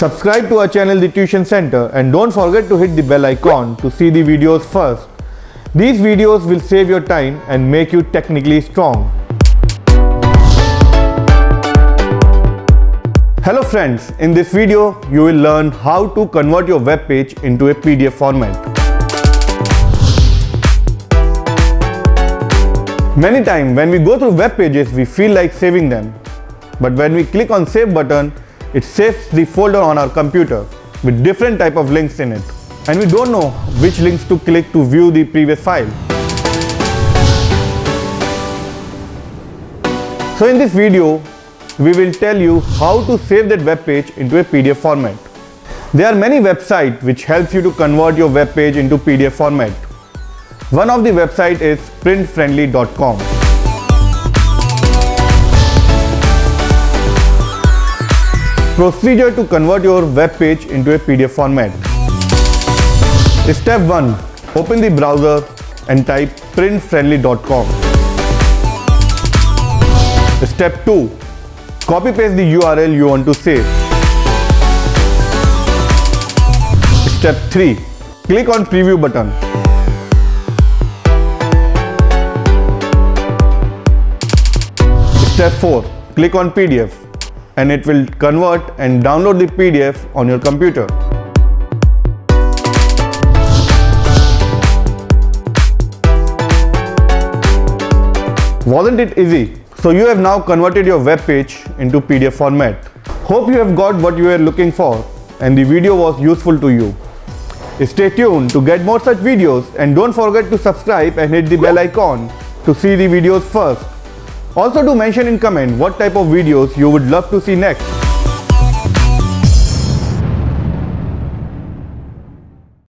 Subscribe to our channel The Tuition Center and don't forget to hit the bell icon to see the videos first. These videos will save your time and make you technically strong. Hello friends, in this video you will learn how to convert your web page into a PDF format. Many times when we go through web pages we feel like saving them. But when we click on save button, it saves the folder on our computer with different type of links in it. And we don't know which links to click to view the previous file. So in this video, we will tell you how to save that web page into a PDF format. There are many websites which helps you to convert your web page into PDF format. One of the website is printfriendly.com. Procedure to convert your web page into a PDF format. Step 1. Open the browser and type printfriendly.com. Step 2. Copy paste the URL you want to save. Step 3. Click on preview button. Step 4. Click on PDF and it will convert and download the PDF on your computer. Wasn't it easy? So you have now converted your web page into PDF format. Hope you have got what you were looking for and the video was useful to you. Stay tuned to get more such videos and don't forget to subscribe and hit the bell icon to see the videos first. Also do mention in comment what type of videos you would love to see next.